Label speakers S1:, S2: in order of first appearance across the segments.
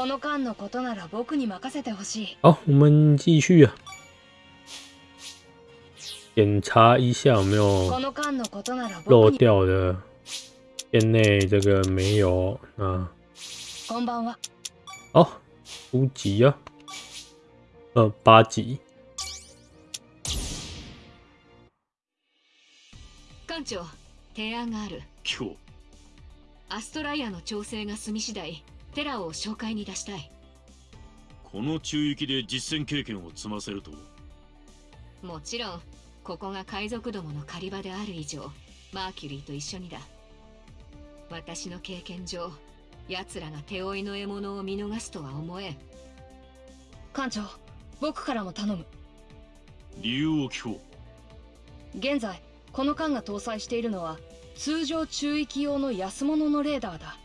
S1: この間のことなら僕に任せてほしい。
S2: 好，我们继续啊，检查一下有没有
S1: この間のことなら
S2: 漏。掉的。店内这个没有啊。
S1: こんばんは。
S2: 好，初级啊，呃，八级。
S3: 館長提案がある
S4: 今日
S3: アストライアの調整が済み次第テラを紹介に出したい。
S4: この中域で実戦経験を積ませると
S3: もちろんここが海賊どもの狩り場である以上マーキュリーと一緒にだ。私の経験上奴らが手負いの獲物を見逃すとは思えん。
S1: 艦長、僕からも頼む。
S4: 理由を聞こ
S1: 現在、この艦が搭載しているのは、通常中域用の安物のレーダーだ。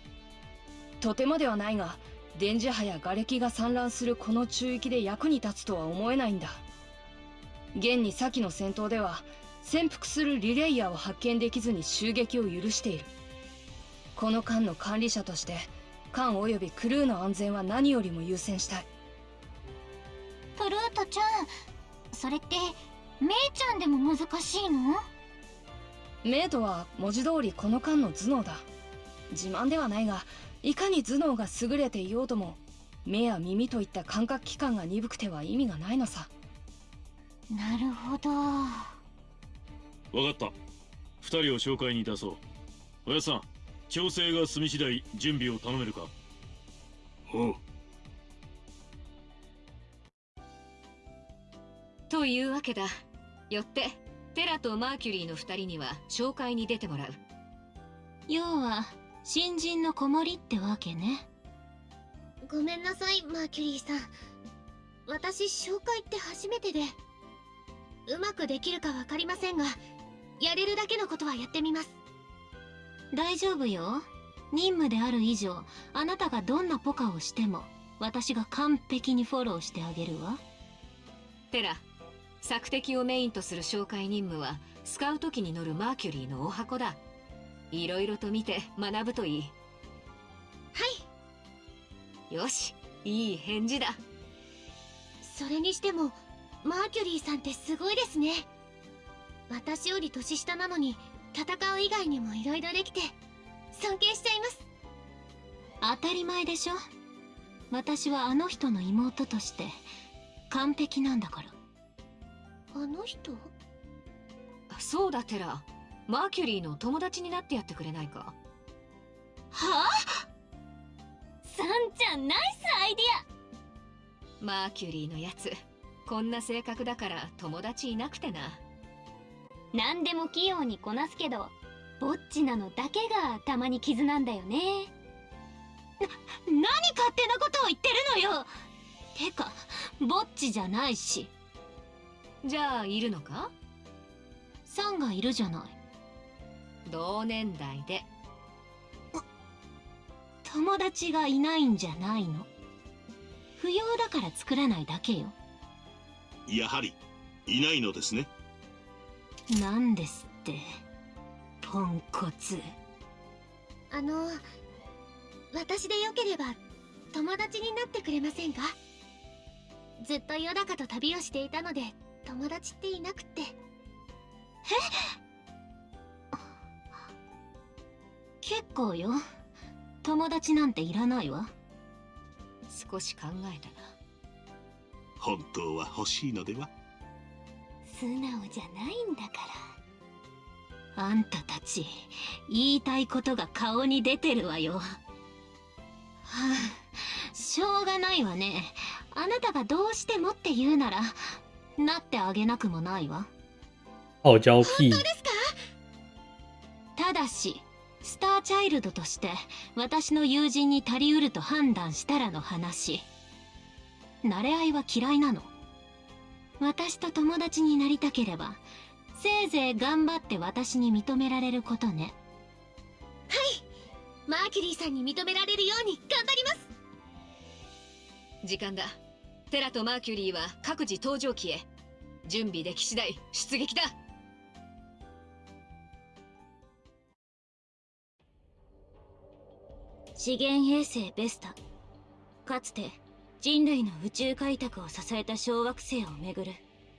S1: とてもではないが、電磁波や瓦礫が散乱するこの中域で役に立つとは思えないんだ。現に先の戦闘では、潜伏するリレイヤーを発見できずに襲撃を許している。この艦の管理者として、艦及びクルーの安全は何よりも優先したい。
S5: プルートちゃんそれってメイちゃんでも難しいの？
S1: メイトは文字通りこの間の頭脳だ自慢ではないがいかに頭脳が優れていようとも目や耳といった感覚器官が鈍くては意味がないのさ。
S5: なるほど。
S4: う分かった。二人を紹介に出そう。おやさん調整が済み次第準備を頼めるか？おう。
S3: というわけだ。よってテラとマーキュリーの2人には紹介に出てもらう。
S5: 要は新人の子守ってわけね。
S6: ごめんなさいマーキュリーさん。私紹介って初めてで。うまくできるか分かりませんがやれるだけのことはやってみます。
S5: 大丈夫よ。任務である以上あなたがどんなポカをしても私が完璧にフォローしてあげるわ。
S3: テラ索敵をメインとする紹介任務はスカウト機に乗るマーキュリーのお箱だいろいろと見て学ぶといい。
S6: はい。
S3: よしいい返事だ。
S6: それにしてもマーキュリーさんってすごいですね。私より年下なのに戦う以外にも色々できて尊敬しちゃいます。
S5: 当たり前でしょ。私はあの人の妹として完璧なんだから。
S6: あの人？
S3: そうだテラマーキュリーの友達になってやってくれないか？
S5: はあ？サンちゃんナイスアイデ
S3: マーキュリーのやつこんな性格だから友達いなくてな。
S5: ア何でも器用にこなすけどぼっちなのだけがたまに傷なんだよね。な何勝手なことを言ってるのよ！てかぼっちじゃないし。
S3: じゃあいるのか？
S5: サンがいるじゃない
S3: 同年代で。
S5: 友達がいないんじゃないの？不要だから作らないだけよ。
S7: やはりいないのですね。
S5: なんですってポンコツ。
S6: あの私でよければ友達になってくれませんか？ずっとヨダカと旅をしていたので友達っていなくって
S5: 結構よ。友達なんていらないわ。
S3: 少し考えたな。
S7: 本当は欲しいのでは？
S5: 素直じゃないんだから。あんたたち言いたいことが顔に出てるわよ。はあしょうがないわね。あなたがどうしてもって言うならなってあげなくもないわ。
S2: 傲娇屁，
S5: ただしスターチャイルドとして私の友人に足りうると判断したらの話。慣れ合いは嫌いなの。私と友達になりたければせいぜい頑張って私に認められることね。はい。
S6: マーキュリーさんに認められるように頑張ります。
S3: 時間だ。テラとマーキュリーは各自搭乗機へ。準備でき次第出撃だ。
S5: 資源衛星ベスタかつて人類の宇宙開拓を支えた小惑星をめぐる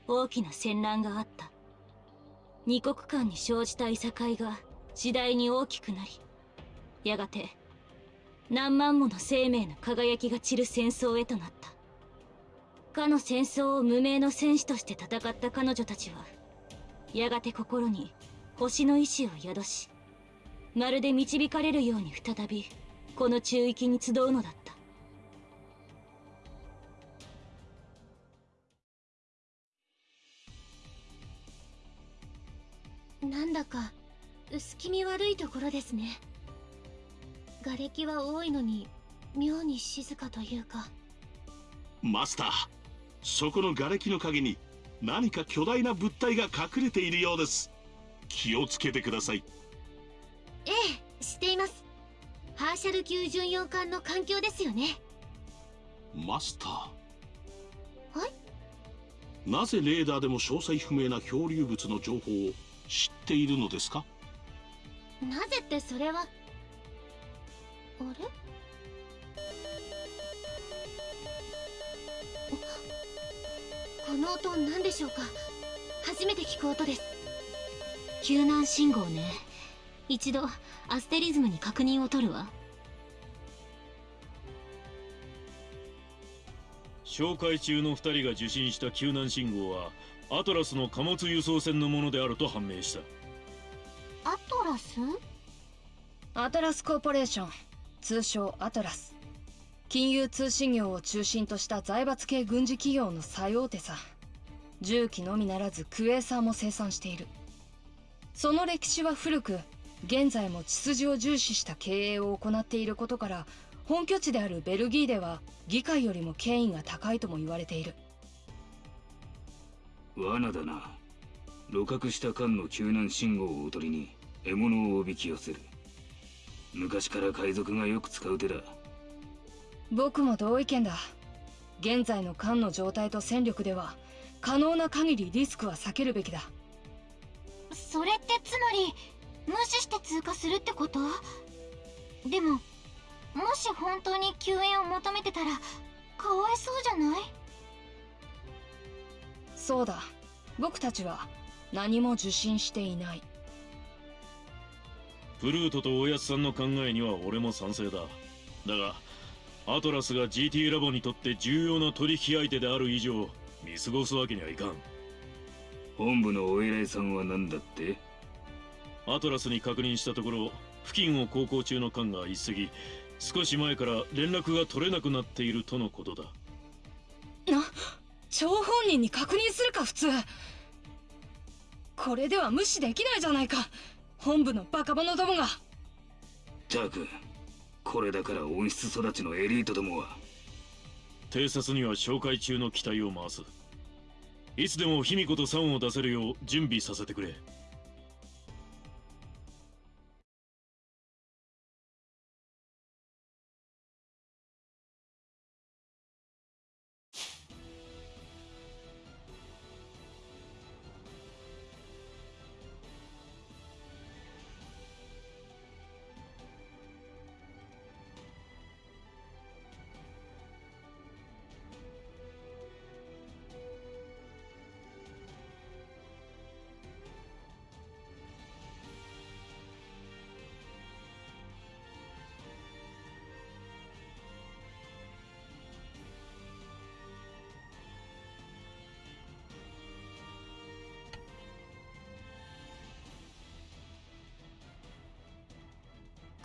S5: 大きな戦乱があった。二国間に生じたいさかいが次第に大きくなりやがて何万もの生命の輝きが散る戦争へとなった。かの戦争を無名の戦士として戦った彼女たちはやがて心に星の意志を宿しまるで導かれるように再びこの中域に集うのだった。
S6: なんだか薄気味悪いところですね。瓦礫は多いのに妙に静かというか。
S7: マスターそこの瓦礫の陰に何か巨大な物体が隠れているようです。気をつけてください。
S6: ええ知っていますハーシャル級巡洋艦の環境ですよね。
S7: マスター。
S6: はい？
S7: なぜレーダーでも詳細不明な漂流物の情報を知っているのですか？
S6: なぜってそれは？あれ？この音何でしょうか？初めて聞く音です。
S5: 救難信号ね一度アステリズムに確認を取るわ。
S4: 紹介中の2人が受信した救難信号はアトラスの貨物輸送船のものであると判明した。
S6: アトラス？
S1: アトラスコーポレーション通称アトラス。金融通信業を中心とした財閥系軍事企業の最大手さ。重機のみならずクエーサーも生産している。その歴史は古く現在も血筋を重視した経営を行っていることから本拠地であるベルギーでは議会よりも権威が高いとも言われている。
S8: 罠だな。鹵獲した艦の救難信号をおとりに獲物をおびき寄せる。昔から海賊がよく使う手だ。
S1: 僕も同意見だ。現在の艦の状態と戦力では可能な限りリスクは避けるべきだ。
S6: それってつまり無視して通過するってこと？でももし本当に救援を求めてたらかわいそうじゃない？
S1: そうだ。僕たちは何も受信していない。
S4: プルートとおやつさんの考えには俺も賛成だ。だがアトラスが GT ラボにとって重要な取引相手である以上見過ごすわけにはいかん。
S8: 本部のお偉いさんは何だって？
S4: アトラスに確認したところ付近を航行中の艦が一隻少し前から連絡が取れなくなっているとのことだ。
S1: な張本人に確認するか普通。これでは無視できないじゃないか。本部のバカ者どもが。
S8: たくこれだから温室育ちのエリートどもは。
S4: 偵察には紹介中の機体を回す。いつでも卑弥呼と酸を出せるよう準備させてくれ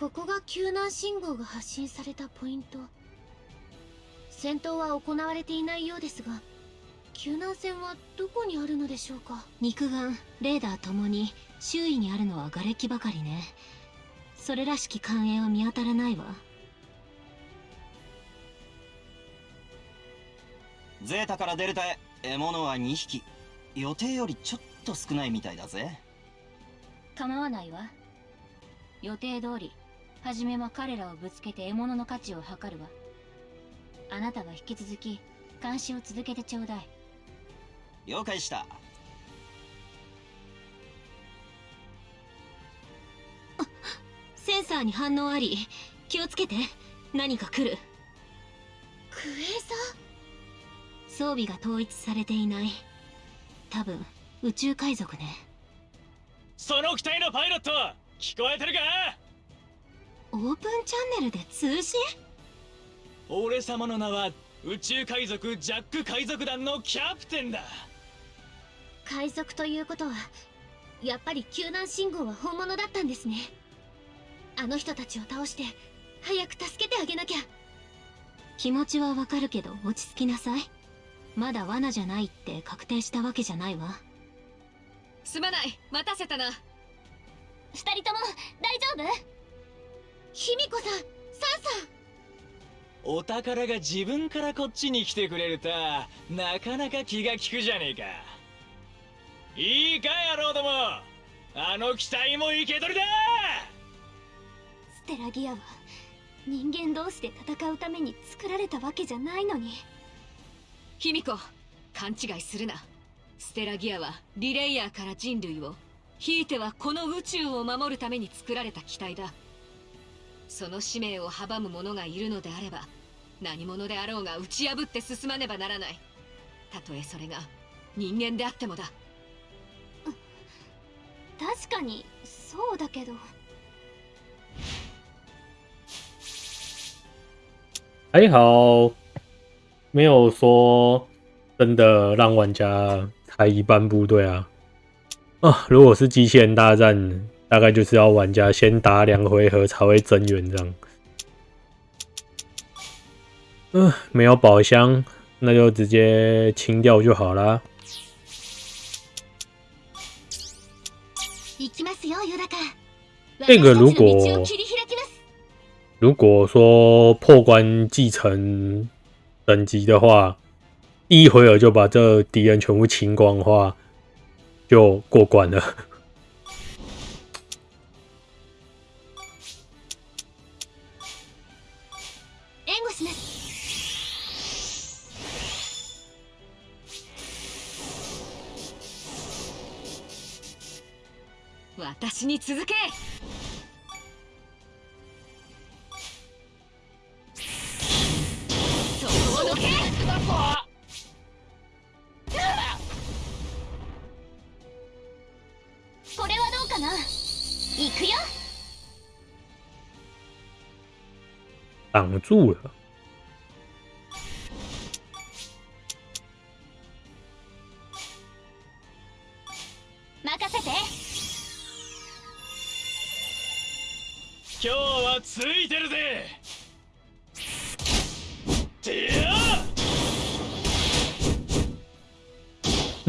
S6: ここが救難信号が発信されたポイント。戦闘は行われていないようですが救難船はどこにあるのでしょうか？
S5: 肉眼レーダーともに周囲にあるのは瓦礫ばかりね。それらしき艦影は見当たらないわ。
S9: ゼータからデルタへ獲物は2匹。予定よりちょっと少ないみたいだぜ。
S5: 構わないわ。予定通り初めは彼らをぶつけて獲物の価値を測るわ。あなたは引き続き監視を続けてちょうだい。
S9: 了解した。
S5: センサーに反応あり気をつけて。何か来る。
S6: クエーサ
S5: 装備が統一されていない。多分宇宙海賊ね。
S10: その機体のパイロット聞こえてるか？
S5: オープンチャンネルで通信？
S10: 俺様の名は宇宙海賊ジャック海賊団のキャプテンだ。
S6: ー海賊ということはやっぱり救難信号は本物だったんですね。あの人たちを倒して早く助けてあげなきゃ。
S5: 気持ちはわかるけど落ち着きなさい。まだ罠じゃないって確定したわけじゃないわ。
S3: すまない。待たせたな。
S6: 二人とも大丈夫？卑弥呼さんサンさん。
S10: お宝が自分からこっちに来てくれるとはなかなか気が利くじゃねえか。いいか野郎ども。あの機体も生け捕りだ。
S6: ステラギアは人間同士で戦うために作られたわけじゃないのに。
S3: 卑弥呼勘違いするな。ステラギアはリレイヤーから人類をひいてはこの宇宙を守るために作られた機体だその使命を阻む者がいるのであれば何者であろうが打ち破って進まねばならない。たとえそれが人間であってもだ。
S6: 確かにそうだけど。
S2: 还好，没有说真的让玩家猜一半部队啊。啊，如果是机器人大战，大概就是要玩家先打两回合才会增援这样。嗯、没有宝箱，那就直接清掉就好啦。
S6: 行きますよヨダカ
S2: 这个如果
S6: 私たちの道を切り開きます
S2: 如果说破关继承等级的话，第一回合就把这敌人全部清光的话，就过关了。
S3: 私に続け。こ
S6: れはどうかな？行くよ。
S2: 挡住了。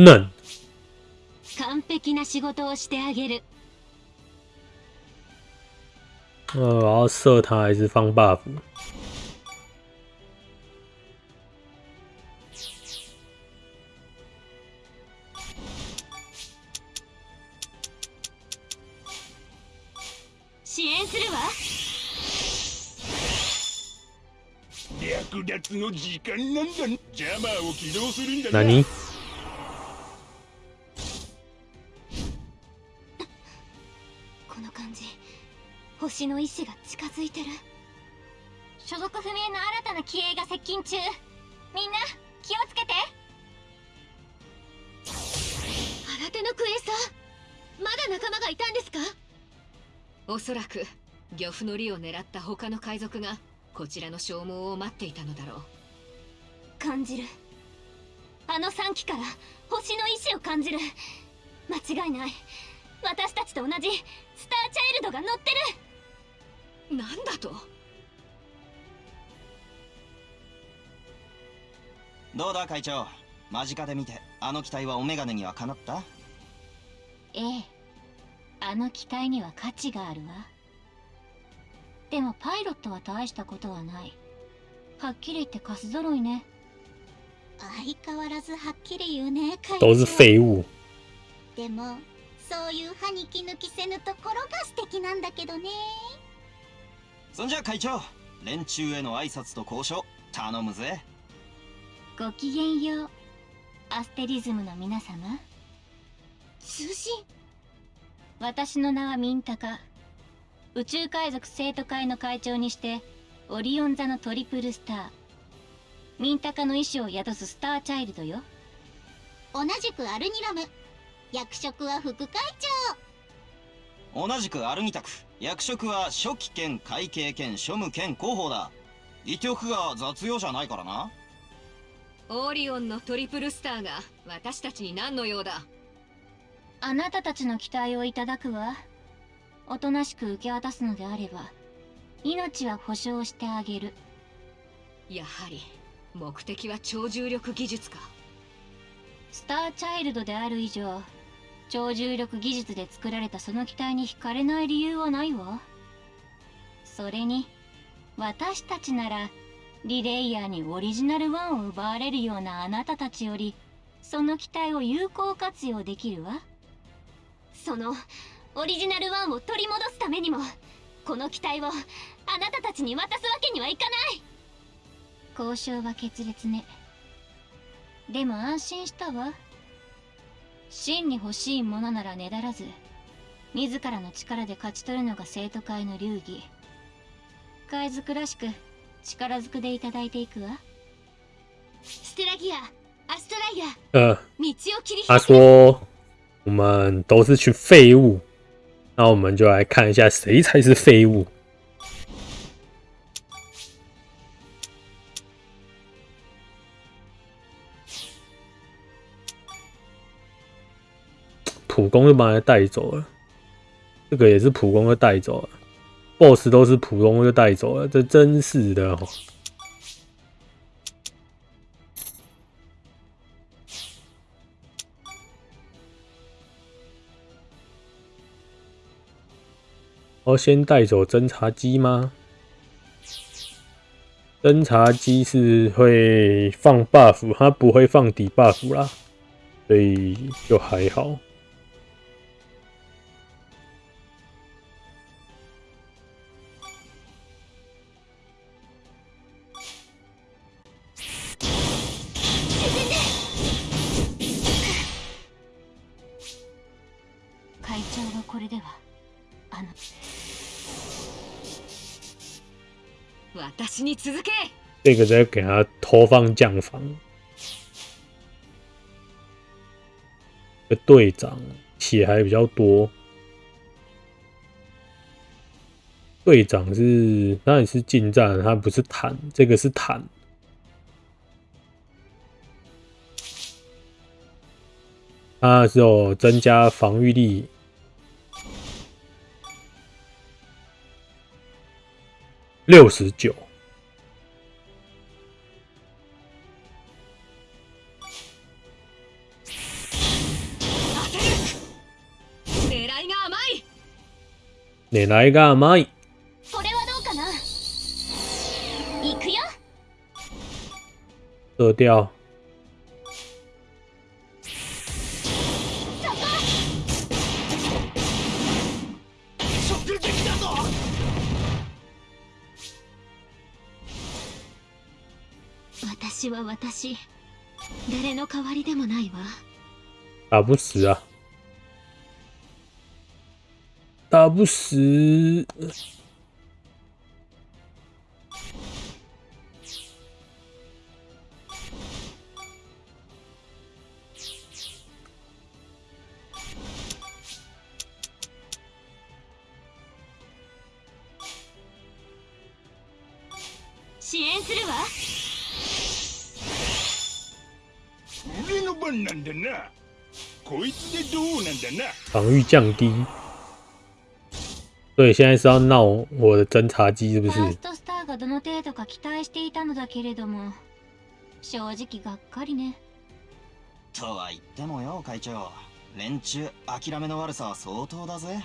S2: 嫩，
S5: 完璧な仕事をしてあげる。
S2: 呃，我要射他还是放 buff？
S5: 支
S6: 星の意志が近づいてる。所属不明の新たな機影が接近中。みんな気をつけて。新手のクエーサーまだ仲間がいたんですか？
S3: おそらく漁夫の利を狙った他の海賊がこちらの消耗を待っていたのだろう。
S6: 感じる。あの3機から星の意志を感じる。間違いない。私たちと同じスターチャイルドが乗ってる
S3: なんだと？
S9: どうだ会長？間近で見てあの機体はオメガネにはかなった？
S5: ええ。あの機体には価値があるわ。でもパイロットは大したことはない。はっきり言ってカス揃いね。
S6: 相変わらずはっきり言うね会
S2: 都是废物。
S6: でもそういう歯に気抜きせぬところが素敵なんだけどね
S9: そんじゃ会長連中への挨拶と交渉頼むぜ。
S5: ごきげんようアステリズムの皆様。
S6: 通信。
S5: 私の名はミンタカ。宇宙海賊生徒会の会長にしてオリオン座のトリプルスター。ミンタカの意志を宿すスターチャイルドよ。
S6: 同じくアルニラム。役職は副会
S9: 同じくアルニタク役職は初期兼会計兼庶務兼広報だ。言っておくが雑用じゃないからな。
S3: オーリオンのトリプルスターが私たちに何の用だ。
S5: あなたたちの期待をいただくわ。おとなしく受け渡すのであれば命は保証してあげる。
S3: やはり目的は超重力技術か。
S5: スターチャイルドである以上超重力技術で作られたその機体に惹かれない理由はないわ。それに私たちならリレイヤーにオリジナルワンを奪われるようなあなたたちよりその機体を有効活用できるわ。
S6: そのオリジナルワンを取り戻すためにもこの機体をあなたたちに渡すわけにはいかない。
S5: 交渉は決裂ね。でも安心したわ真に欲しいものならねだらず自らの力で勝ち取るのが生徒会の流儀。海賊らしく力ずくでいただいていくわ。
S6: ステラギアアストライヤ
S2: 呃，
S6: 道を切り
S2: 他
S6: 開け
S2: 说我们都是群废物，那我们就来看一下谁才是废物。普攻就把他带走了，这个也是普攻就带走了，BOSS 都是普攻就带走了，这真是的哦。先带走侦察机吗？侦察机是会放 buff，它不会放底 buff 啦，所以就还好。这个再给他投放降防。队长血还比较多，队长是当然是近战，他不是坦，这个是坦。它是有增加防御力，六十九。
S3: 狙いが甘い
S2: 狙いが甘い。
S6: これはどうかな？行くよ
S2: 射掉。
S6: 私は私誰の代わりでもないわ。
S2: 打不死啊，打不死。
S6: 支援するわ
S11: の番なんだな。こいつでどうなんだな。
S2: 防御降低。所以现在是要闹我的侦察机是不是
S5: ファース？トスターがどの程度か期待していたのだけれども正直がっかりね。
S9: とは言ってもよ会長。連中諦めの悪さは相当だぜ。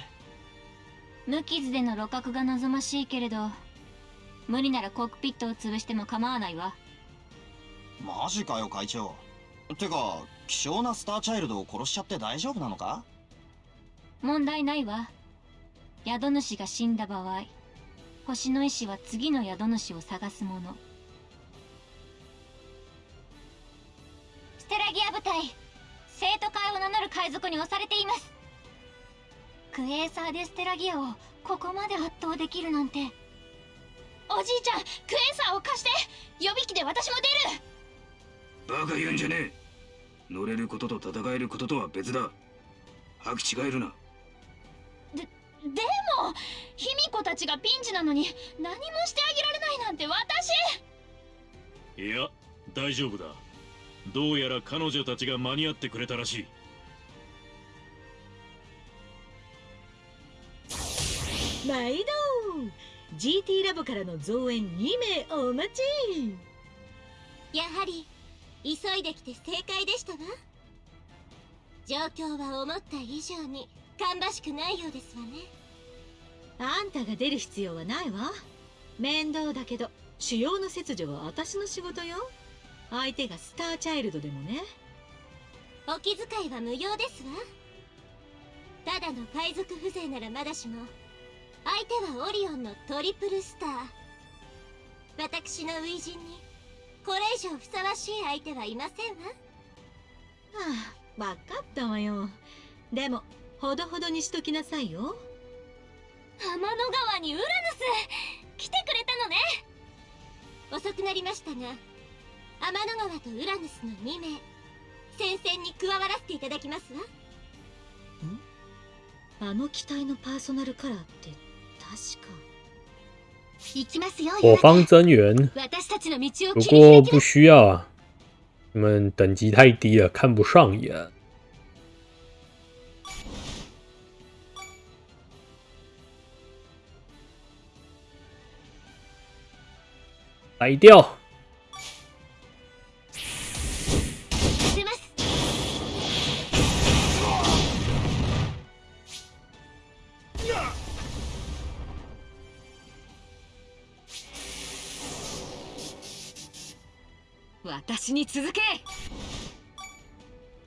S5: 無傷での露獲が望ましいけれど無理ならコックピットを潰しても構わないわ。
S9: マジかよ会長てか希少なスターチャイルドを殺しちゃって大丈夫なのか？
S5: 問題ないわ。宿主が死んだ場合星の意志は次の宿主を探すもの。ステラギア部隊生徒会を名乗る海賊に押されています。クエーサーでステラギアをここまで圧倒できるなんて。
S6: おじいちゃんクエンサーを貸して。予備機で私も出る
S8: バカ言うんじゃねえ。乗れることと戦えることとは別だ。履き違えるな。
S6: でも卑弥呼たちがピンチなのに何もしてあげられないなんて私。
S4: いや大丈夫だ。どうやら彼女たちが間に合ってくれたらしい。
S12: 毎度。GT ラボからの増援2名お待ち。
S6: やはり急いできて正解でしたわ。状況は思った以上に芳しくないようですわね。
S12: あんたが出る必要はないわ。面倒だけど主要の切除は私の仕事よ。相手がスターチャイルドでもね。
S6: お気遣いは無用ですわ。ただの海賊風情ならまだしも相手はオリオンのトリプルスター。私の初陣に以上ふさわしい相手はいませんわ。
S12: はあ分かったわよ。でもほどほどにしときなさいよ。
S6: 天の川にウラヌス！来てくれたのね。遅くなりましたが天の川とウラヌスの2名戦線に加わらせていただきますわ。
S12: あの機体のパーソナルカラーって確か
S2: 我方增援，
S6: 私たちの道を
S2: 不
S6: 切り開きます
S2: 过不需要啊，你们等级太低了，看不上眼。来掉，
S3: 私に続け。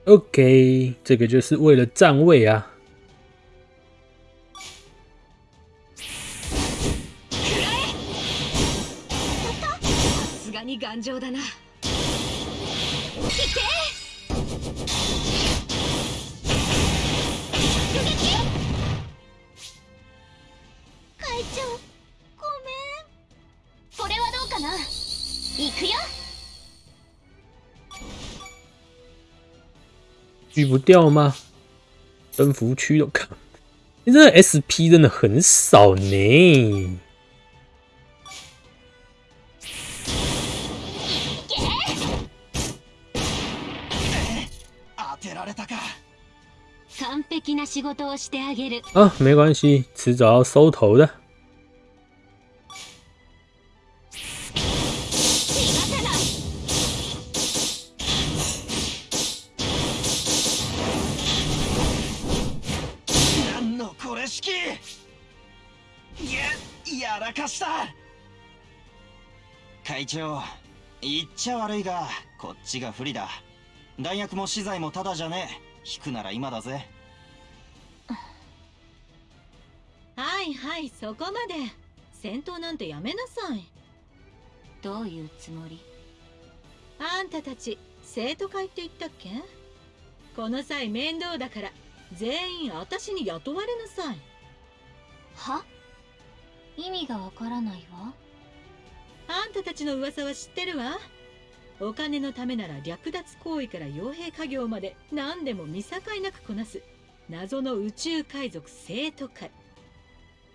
S2: OK，这个就是为了站位啊。
S3: さすがに頑丈だな
S2: 狙不掉吗？登福区都看，你这 SP 真的很少呢。
S9: 当てられたか
S5: 完璧な仕事をしてあげる
S2: 啊，没关系，迟早要收头的。
S9: した。会長言っちゃ悪いがこっちが不利だ。弾薬も資材もただじゃねえ。引くなら今だぜ。
S12: はいはいそこまで。戦闘なんてやめなさい。
S5: どういうつもり？
S12: あんたたち生徒会って言ったっけ？この際面倒だから全員私に雇われなさい。
S5: は？意味がわからないわ。
S12: あんたたちの噂は知ってるわ。お金のためなら略奪行為から傭兵家業まで何でも見境なくこなす。謎の宇宙海賊生徒会。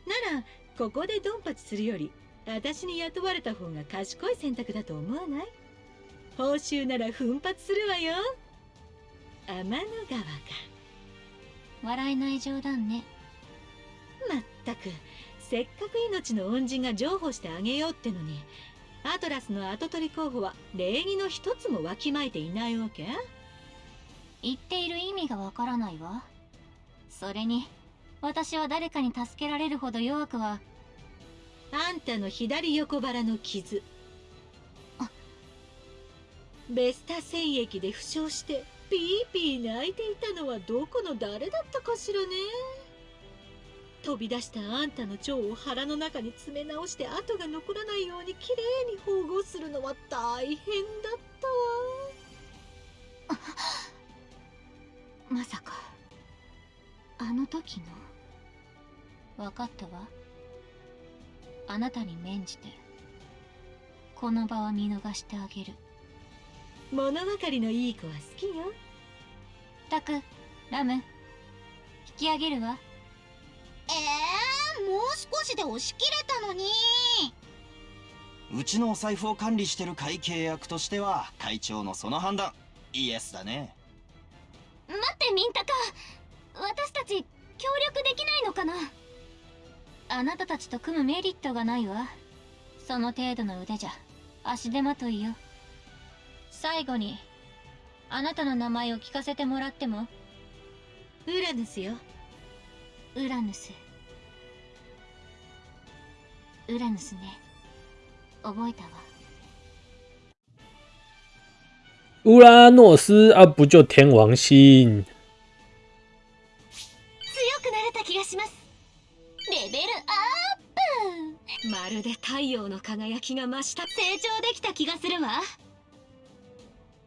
S12: ならここでドンパチするより私に雇われた方が賢い選択だと思わない？報酬なら奮発するわよ。天の川か
S5: 笑えない冗談ね。
S12: まったくせっかく命の恩人が譲歩してあげようってのにアトラスの跡取り候補は礼儀の一つもわきまえていないわけ？
S5: 言っている意味がわからないわ。それに私は誰かに助けられるほど弱くは
S12: あんたの左横腹の傷。ベスタ戦役で負傷してピーピー泣いていたのはどこの誰だったかしらね？飛び出したあんたの腸を腹の中に詰め直して跡が残らないようにきれいに縫合するのは大変だったわ。
S5: まさか。あの時の。わかったわ。あなたに免じて。この場は見逃してあげる。
S12: 物分かりのいい子は好きよ。
S5: タクラム。引き上げるわ
S13: えー、もう少しで押し切れたのに。
S9: うちのお財布を管理してる会計役としては会長のその判断イエスだね。
S6: 待ってミンタカ私たち協力できないのかな。
S5: あなたたちと組むメリットがないわ。その程度の腕じゃ。足手まといよ。最後にあなたの名前を聞かせてもらっても。
S12: ウラヌスよ
S5: ウラヌス。ウラヌスね。覚えたわ。
S2: 乌拉诺斯啊，不就天王星？
S6: 強くなれた気がします。レベルアップ。
S3: まるで太陽の輝きが増した。
S6: 成長できた気がするわ。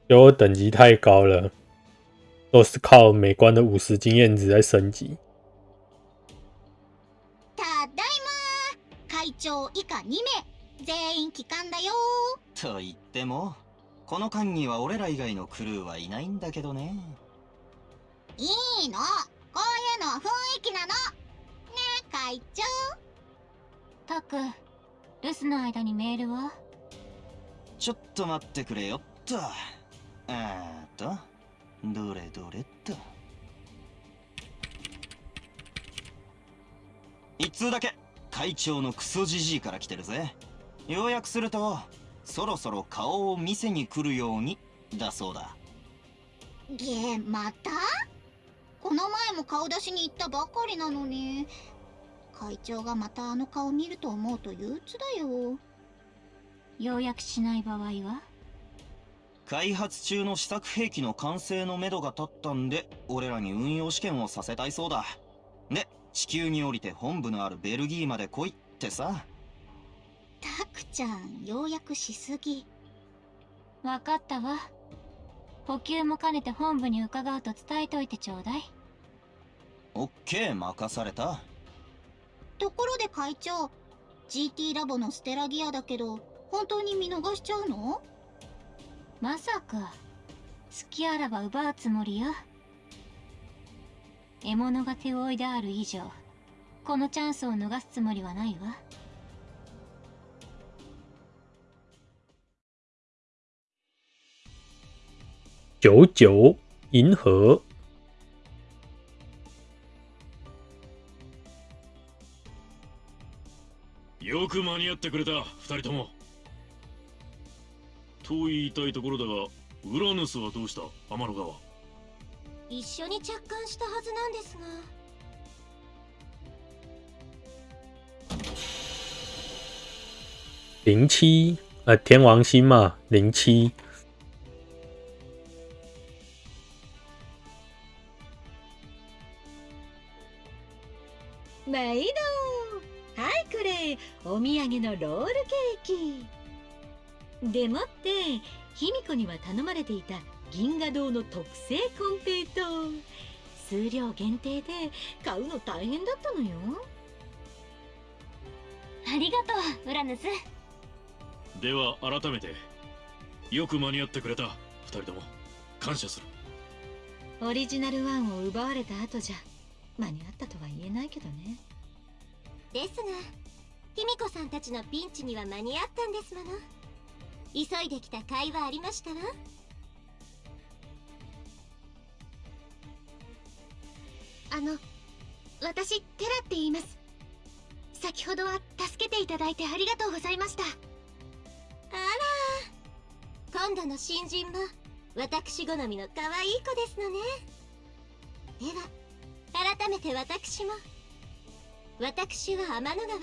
S2: 就我等级太高了，都是靠每关的五十经验值在升级。
S13: ただいま。会長以下2名。全員帰還だよ。
S9: と言ってもこの間には俺ら以外のクルーはいないんだけどね。
S13: いいの。こういうのは雰囲気なの。ねえ会長。
S5: タク留守の間にメールは？
S9: ちょっと待ってくれよっと。えーっとどれどれっと一通だけ。会長のクソじじいから来てるぜ。要約するとそろそろ顔を見せに来るようにだそうだ。
S13: げまた？この前も顔出しに行ったばかりなのに。会長がまたあの顔見ると思うと憂鬱だよ。
S5: 要約しない場合は？
S9: 開発中の試作兵器の完成のめどが立ったんで俺らに運用試験をさせたいそうだ。で地球に降りて本部のあるベルギーまで来いってさ。
S13: タクちゃんようやくしすぎ。
S5: わかったわ。補給も兼ねて本部に伺うと伝えといてちょうだい。
S9: オッケー任された。
S13: ところで会長 GT ラボのステラギアだけど本当に見逃しちゃうの？
S5: まさか。隙あらば奪うつもりよ獲物が手負いである以上このチャンスを逃すつもりはないわ。
S2: 九九银河，
S4: よく間に合ってくれた二人とも。と言いたいところだがウラヌスはどうした？天の川
S6: 一緒に着艦したはずなんですが。
S2: 零七？呃天王星嘛，零七。
S12: 毎度はいこれ。お土産のロールケーキ。でもって卑弥呼には頼まれていた銀河堂の特製コンペイト数量限定で買うの大変だったのよ。
S6: ありがとうウラヌス。
S4: では改めてよく間に合ってくれた二人とも感謝する。
S12: オリジナル1を奪われた後じゃ間に合ったとは言えないけどね。
S6: ですが卑弥呼さんたちのピンチには間に合ったんですもの。急いできた甲斐はありましたわあの私テラって言います。先ほどは助けていただいてありがとうございました。あら今度の新人も私好みの可愛い子ですのね。では改めて私も。私は天の川。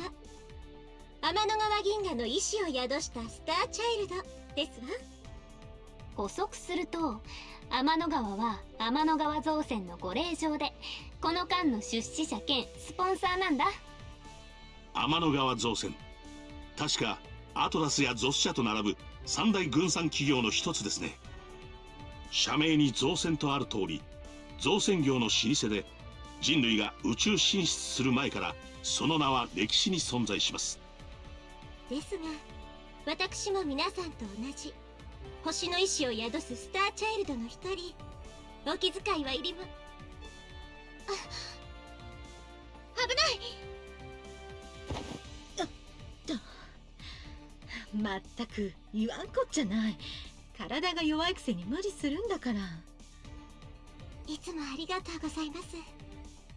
S6: 天の川銀河の意志を宿したスターチャイルドですわ。補足すると天の川は天の川造船のご令嬢でこの間の出資者兼スポンサーなんだ。
S7: 天の川造船。確かアトラスやゾス社と並ぶ三大軍産企業の一つですね。社名に造船とある通り造船業の老舗で人類が宇宙進出する前からその名は歴史に存在します。
S6: ですが私も皆さんと同じ星の意志を宿すスターチャイルドの一人。お気遣いはいりまあ危ない。
S12: まったく言わんこっちゃない。体が弱いくせに無理するんだから。
S6: いつもありがとうございます。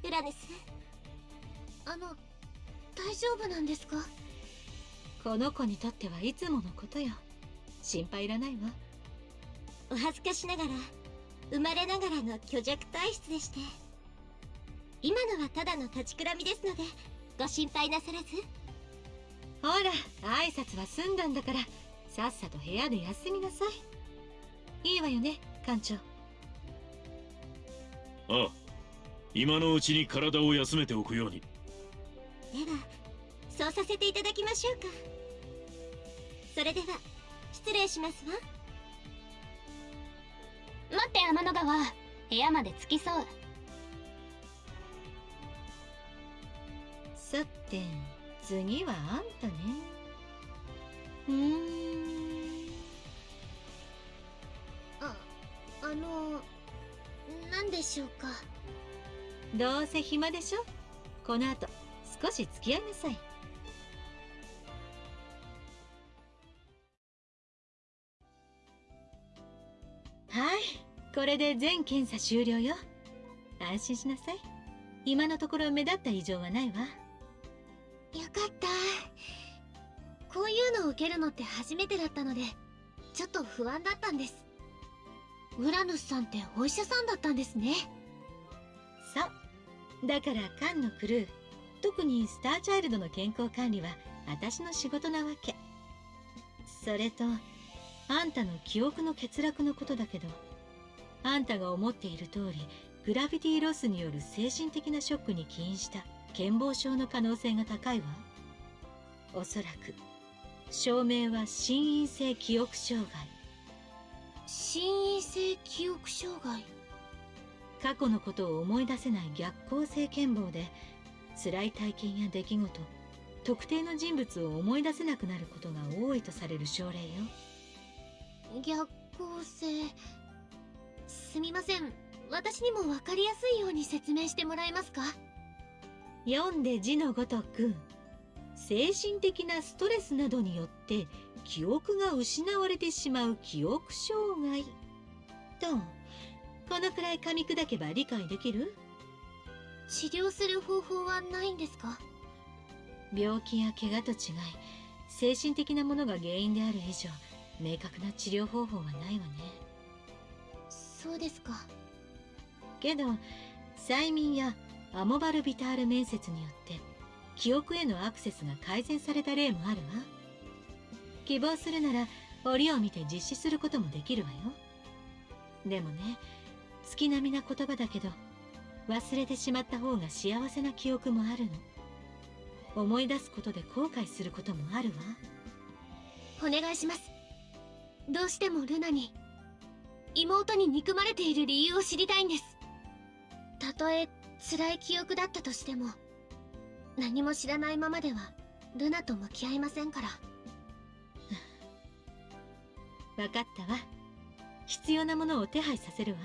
S6: ウラヌス。あの大丈夫なんですか？
S12: この子にとってはいつものことよ。心配いらないわ。
S6: お恥ずかしながら生まれながらの虚弱体質でして今のはただの立ちくらみですのでご心配なさらず。
S12: ほら挨拶は済んだんだからさっさと部屋で休みなさい。いいわよね館長。
S4: ああ今のうちに体を休めておくように。
S6: ではそうさせていただきましょうか。それでは失礼しますわ。
S14: 待って天の川。部屋まで着きそう
S12: さて次はあんたね。うーん。
S6: ああの何でしょうか。
S12: どうせ暇でしょ？この後少し付き合いなさい。はいこれで全検査終了よ。安心しなさい。今のところ目立った異常はないわ。
S6: よかった。こういうのを受けるのって初めてだったのでちょっと不安だったんです。ウラヌスさんってお医者さんだったんですね。
S12: そう。だからカンのクルー特にスターチャイルドの健康管理は私の仕事なわけ。それとあんたの記憶の欠落のことだけどあんたが思っている通りグラビティロスによる精神的なショックに起因した。健忘症の可能性が高いわ。おそらく。証明は心因性記憶障害。
S6: 心因性記憶障害？
S12: 過去のことを思い出せない逆行性健忘で辛い体験や出来事特定の人物を思い出せなくなることが多いとされる症例よ。
S6: 逆行性？すみません。私にも分かりやすいように説明してもらえますか？
S12: 読んで字のごとく精神的なストレスなどによって記憶が失われてしまう記憶障害。とこのくらい噛み砕けば理解できる？
S6: 治療する方法はないんですか？
S12: 病気や怪我と違い精神的なものが原因である以上明確な治療方法はないわね。
S6: そうですか。
S12: けど催眠やアモバルビタール面接によって記憶へのアクセスが改善された例もあるわ。希望するなら折を見て実施することもできるわよ。でもね月並みな言葉だけど忘れてしまった方が幸せな記憶もあるの。思い出すことで後悔することもあるわ。
S6: お願いします。どうしてもルナに妹に憎まれている理由を知りたいんです。たとえ辛い記憶だったとしても何も知らないままではルナと向き合いませんから。
S12: 分かったわ。必要なものを手配させるわ。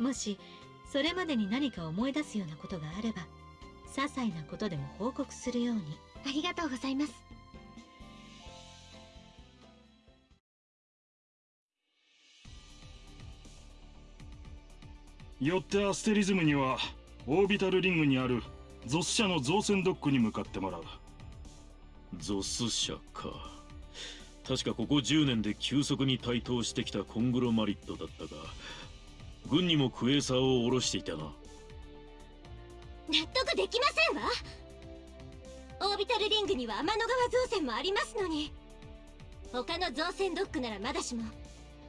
S12: もしそれまでに何か思い出すようなことがあれば些細なことでも報告するように。
S6: ありがとうございます
S11: よってアステリズムにはオービタルリングにあるゾス社の造船ドックに向かってもらう。
S4: ゾス社か確かここ10年で急速に台頭してきたコングロマリットだったが軍にもクエーサーを下ろしていたな。
S6: 納得できませんわ。オービタルリングには天の川造船もありますのに。他の造船ドックならまだしも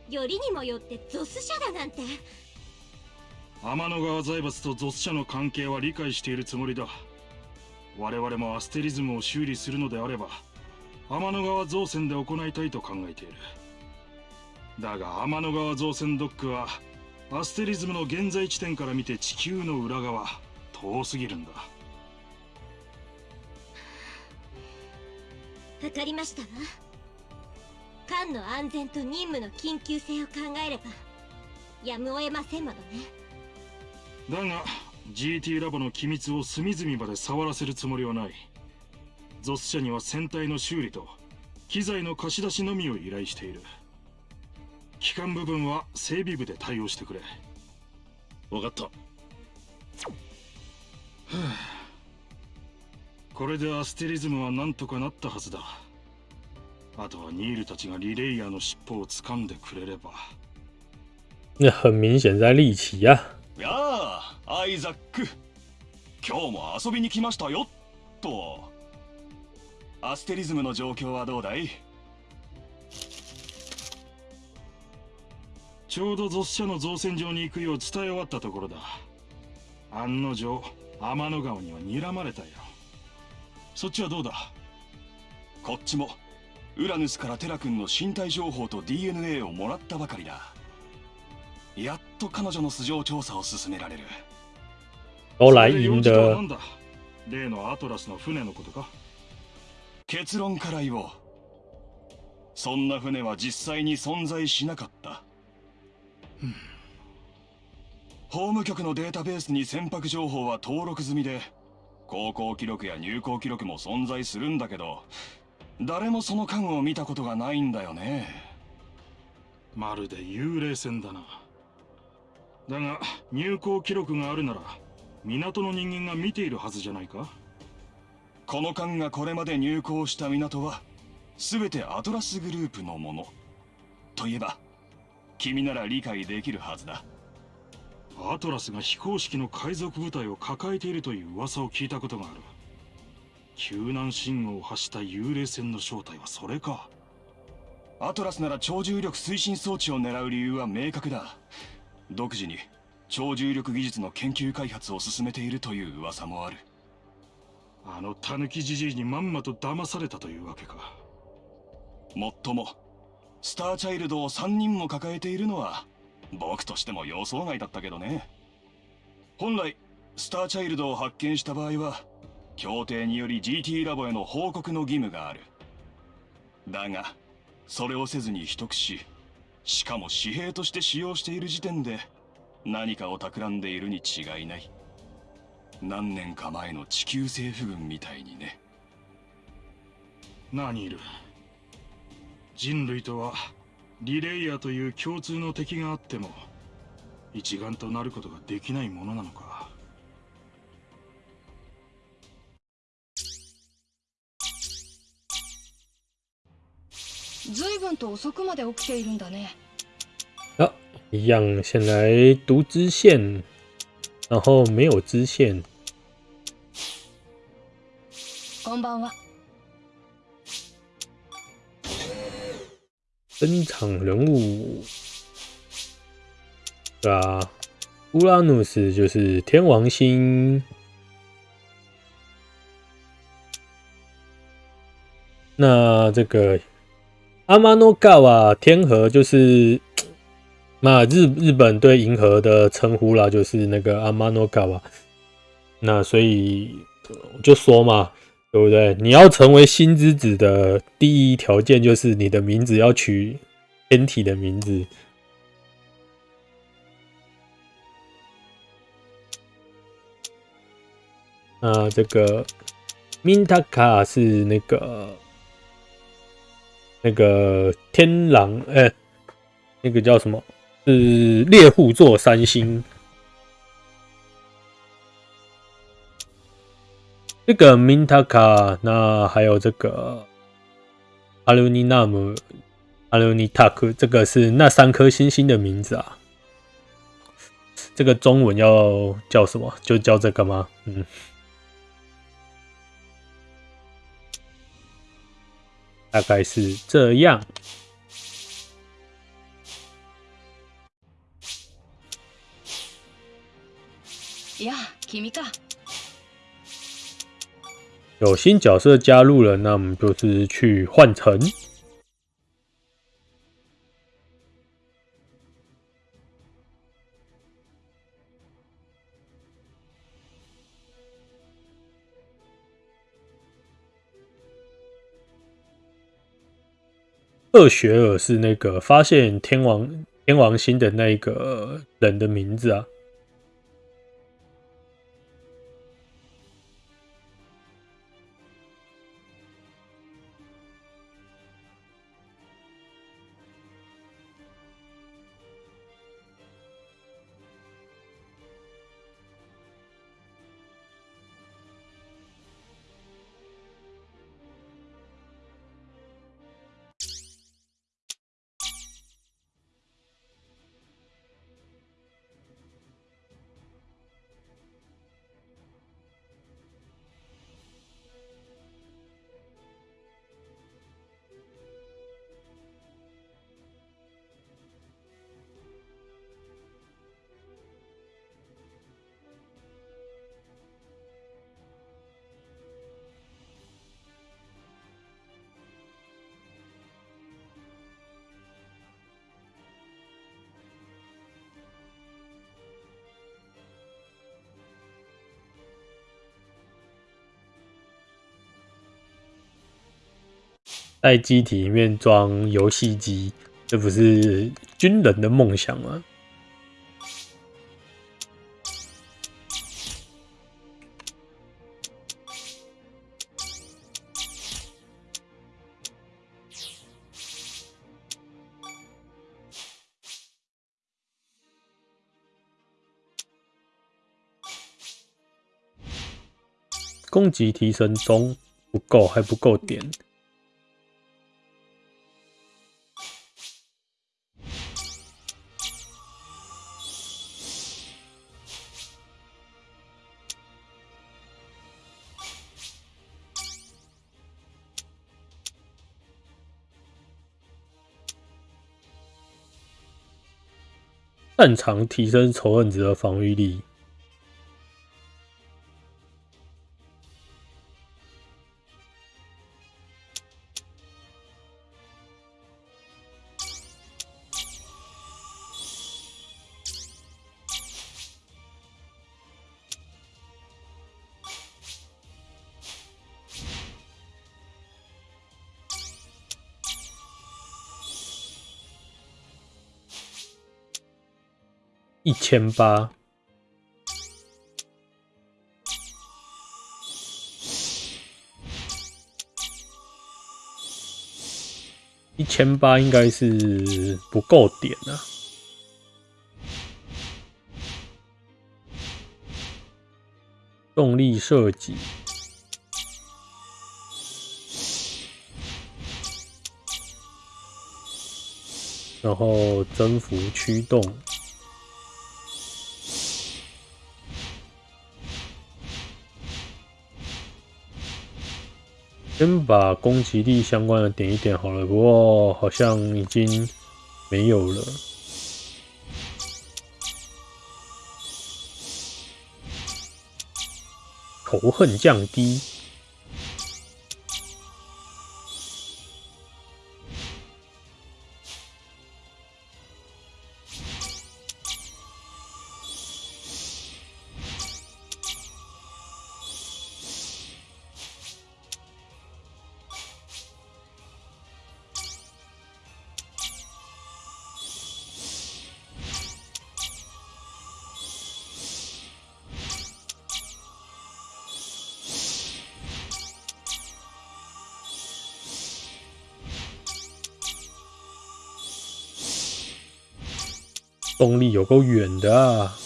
S6: よりにもよってゾス社だなんて
S11: 天の川財閥とゾス社の関係は理解しているつもりだ。我々もアステリズムを修理するのであれば天の川造船で行いたいと考えている。だが天の川造船ドックはアステリズムの現在地点から見て地球の裏側遠すぎるんだ。
S6: わかりましたわ。ンの安全と任務の緊急性を考えればやむを得ませんものね。
S11: だが GT ラボの機密を隅々まで触らせるつもりはない。ゾス社には船体の修理と機材の貸し出しのみを依頼している。機関部分は整備部で対応してくれ。
S4: 分かった。
S11: これでアステリズムはなんとかなったはずだ。あとはニールたちがリレイヤーの尻尾を掴んでくれれば。
S2: 那 很明显在利奇呀、
S15: やあアイザック。今日も遊びに来ましたよ。と。アステリズムの状況はどうだい？
S11: ちょうどゾス社の造船場に行くよう伝え終わったところだ。案の定天の川には睨まれたよ。そっちはどうだ？
S15: こっちもウラヌスからテラ君の身体情報と DNA をもらったばかりだやっと彼女の素性調査を進められる。
S2: 都来赢
S11: それで用事とは
S2: 的
S11: なんだ？例のアトラスの船のことか。
S15: 結論から言おう。そんな船は実際に存在しなかった。法務局のデータベースに船舶情報は登録済みで航行記録や入港記録も存在するんだけど誰もその間を見たことがないんだよね。
S11: まるで幽霊船だなだが入港記録があるなら港の人間が見ているはずじゃないか？
S15: この艦がこれまで入港した港は全てアトラスグループのもの。といえば君なら理解できるはずだ。
S11: アトラスが非公式の海賊部隊を抱えているという噂を聞いたことがある。救難信号を発した幽霊船の正体はそれか。
S15: アトラスなら超重力推進装置を狙う理由は明確だ独自に超重力技術の研究開発を進めているという噂もある。
S11: あのタヌキじじいにまんまと騙されたというわけか。
S15: もっともスターチャイルドを3人も抱えているのは僕としても予想外だったけどね。本来スターチャイルドを発見した場合は協定により GT ラボへの報告の義務がある。だがそれをせずに秘匿ししかも紙幣として使用している時点で何かを企んでいるに違いない。何年か前の地球政府軍みたいにね。
S11: 何いる？人類とはリレイヤーという共通の敵があっても一丸となることができないものなのか？
S1: 随分と遅くまで起きているんだね
S2: 啊，一样，先来读支线，然后没有支线。
S1: こんばんは
S2: 登场人物，对啊，乌拉努斯就是天王星。那这个 阿玛诺嘎瓦天河就是那日日本对银河的称呼啦，就是那个阿玛诺嘎瓦。那所以我就说嘛，对不对？你要成为星之子的第一条件就是你的名字要取天体的名字。那这个 Mintaka 是那个那个天狼，哎、那个叫什么？是猎户座三星。这个 Mintaka，那还有这个阿留尼纳姆、阿留尼塔克，这个是那三颗星星的名字啊。这个中文要叫什么？就叫这个吗？嗯。大概是这样。
S1: いや君か
S2: 有新角色加入了，那我们就是去换乘。 厄雪尔是那个发现天王天王星的那个人的名字啊。在机体里面装游戏机，这不是军人的梦想吗？攻击提升中，不够，还不够点。擅长提升仇恨值的防御力。千八，一千八应该是不够点啊。动力设计，然后增幅驱动。先把攻击力相关的点一点好了，不过好像已经没有了。仇恨降低。动力有够远的！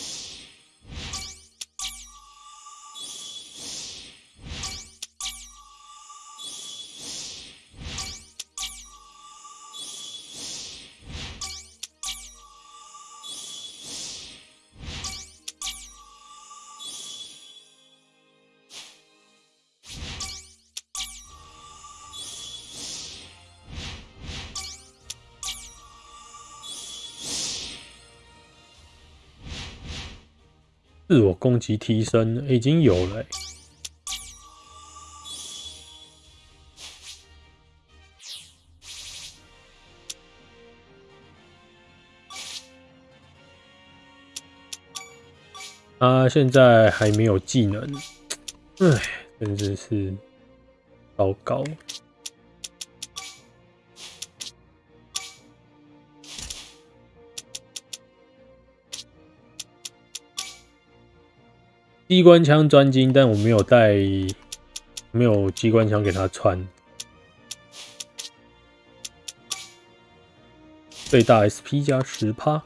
S2: 自我攻击提升已经有了。他现在还没有技能，唉，真的是糟糕。机关枪专精，但我没有带，没有机关枪给他穿。最大 SP 加十趴。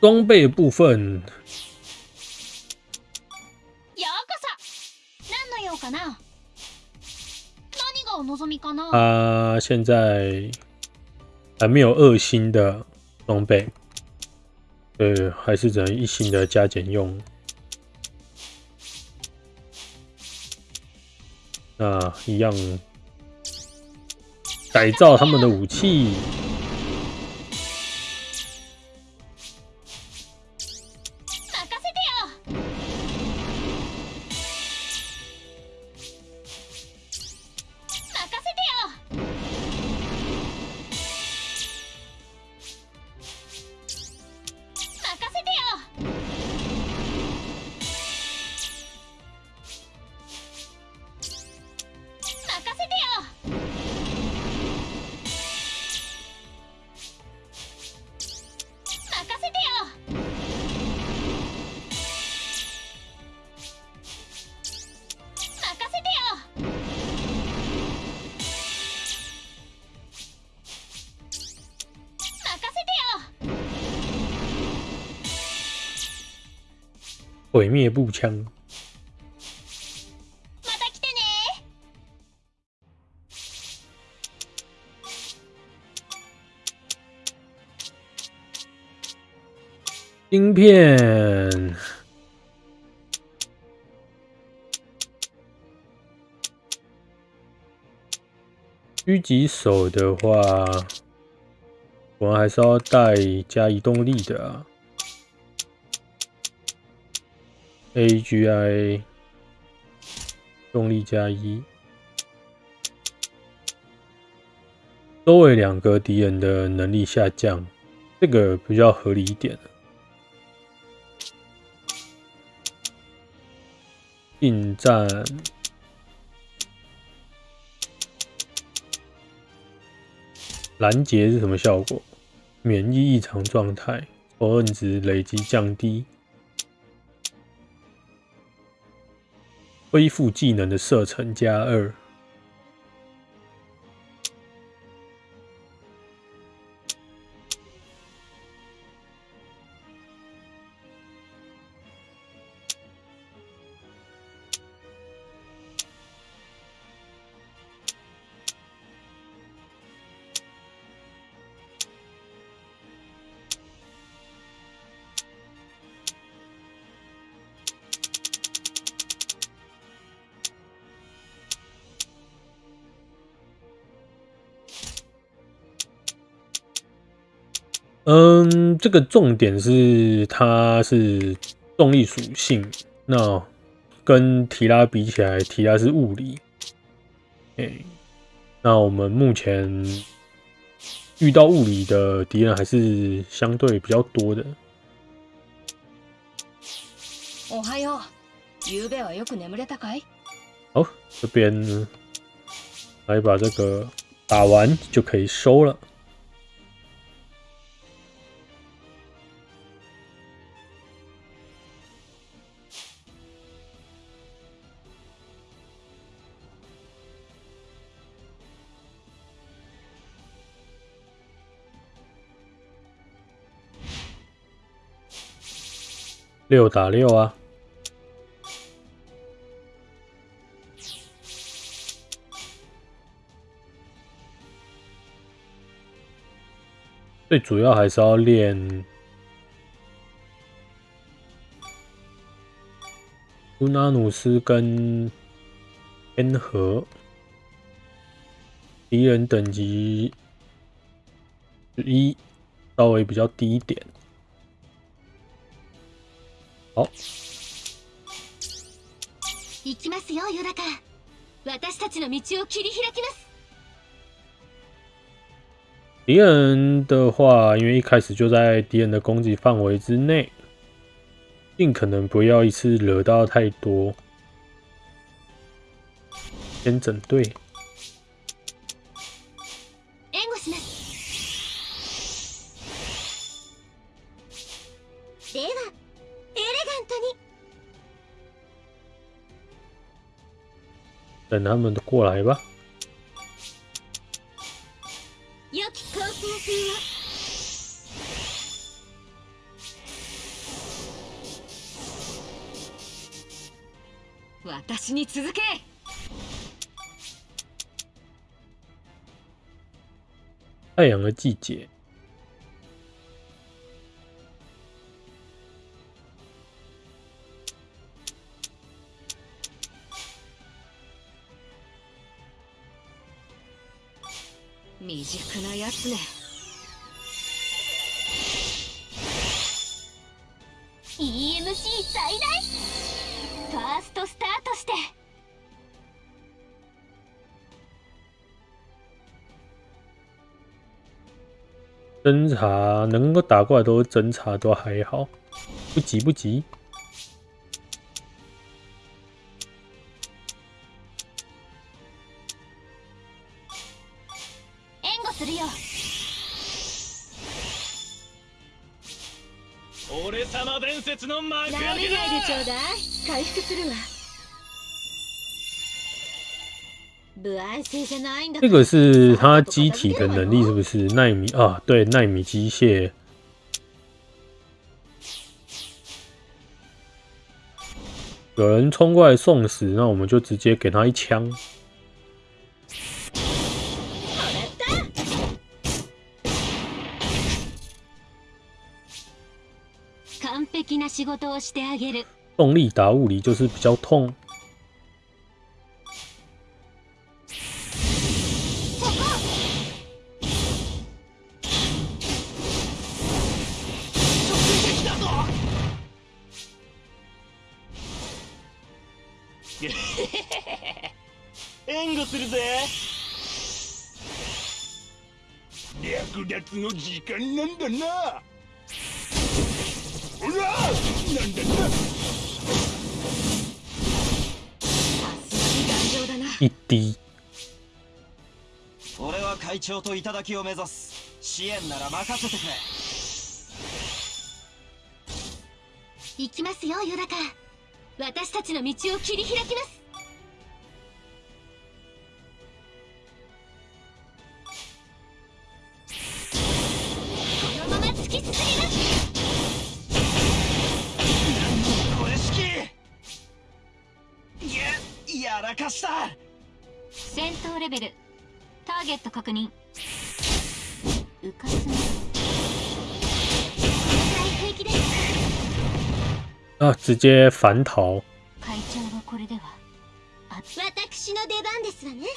S2: 装备部分。
S6: ようこそ。何の用かな？ 何がお望みかな？
S2: 他现在还没有二星的装备，对，还是只能一星的加减用。那一样改造他们的武器。 灭步枪。芯片，狙击手的话，我们还是要带加移动力的啊。AGI 动力加一，周围两个敌人的能力下降，这个比较合理一点。近战拦截是什么效果？免疫异常状态，仇恨值累积降低。恢复技能的射程加二。这个重点是它是动力属性，那跟提拉比起来，提拉是物理。哎，那我们目前遇到物理的敌人还是相对比较多的。
S1: おはよう。ゆうべはよく眠れたかい？
S2: 好，这边来把这个打完就可以收了。 六打六啊！最主要还是要练乌拉努斯跟天河敌人等级一，稍微比较低一点。
S6: 行きますよヨダカ私たちの道を切り開きます
S2: 敌人的话，因为一开始就在敌人的攻击范围之内，尽可能不要一次惹到太多。先整队。等他们都过来吧。
S6: 良き航行風は
S3: 私に続け
S2: 太阳的季节，
S3: 未熟なやつね
S6: EMC 最大。ファーストスタートして。
S2: 侦查能够打过来都是侦查，都还好，不急不急。这个是他机体的能力，是不是纳米啊？对，纳米机械。有人冲过来送死，那我们就直接给他一枪。
S5: 完璧な仕事をしてあげる
S2: 动力打物理就是比较痛。
S10: の時間なんだな。ほらなんだな。
S3: 頑丈だな。
S2: 一滴。
S9: 俺は会長と頂を目指す。支援なら任せてくれ。
S6: 行きますよヨダカ。私たちの道を切り開きますきす
S9: これ式いややらかした
S5: 戦闘レベルターゲット確認。浮かすな
S6: 大平気です
S2: 啊，直接反逃。
S5: 会長はこれでは。
S6: 私の出番ですわね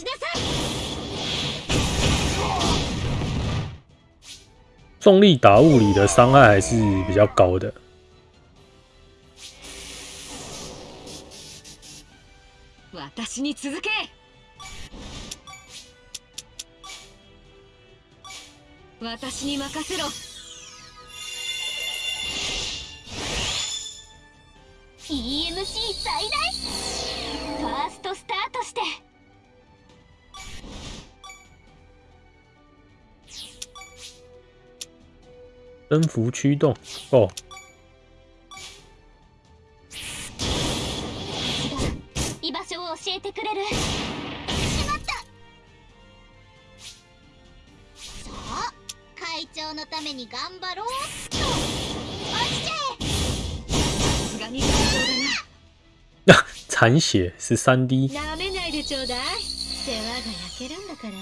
S6: 落ちなさい
S2: 重力打物理的伤害还是比较高的。
S3: 私に続け。私に任せろ。
S6: EMC 最大ファーストスタートして
S2: 征服驱动哦，
S6: 居場所を教えてくれる。しまった。会長のために頑張ろうっと。落ちちゃえ
S3: さすがに。頑丈だな
S2: 残血。是三 D。
S12: なめないでちょうだい。世話が焼けるんだから。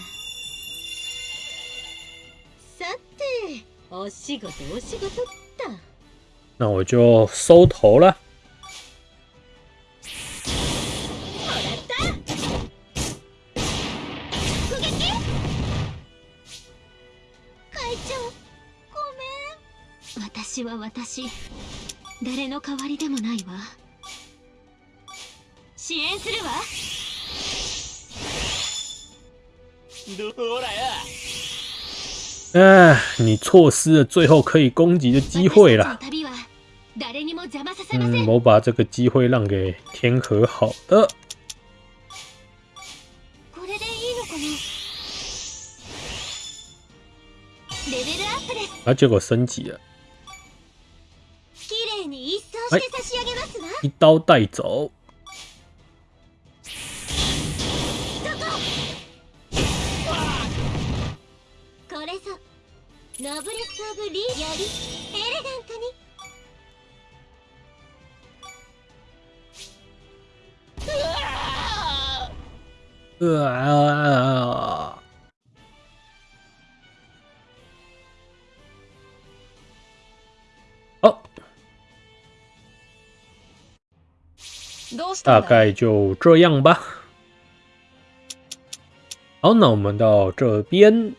S12: さてお仕事お仕事っと
S2: 那我就收头了。
S6: 直撃会長ごめん。
S5: 私は私。誰の代わりでもないわ。支援するわ。
S10: どらや
S2: 哎，你错失了最后可以攻击的机会了。
S5: 旅は
S16: 誰にも邪魔させません、
S2: 嗯，我把这个机会让给天河。好的，
S16: これでいいのかな？レベルアップです
S2: 啊，結果升級了，
S16: 綺麗に一掃して差し上げますわ、
S2: 一刀帶走。
S16: ノブレス・オブ・リーよりエレガントに。
S2: うわ好，大
S1: どうしたんだ
S2: 概就这样吧。好，那我们到这边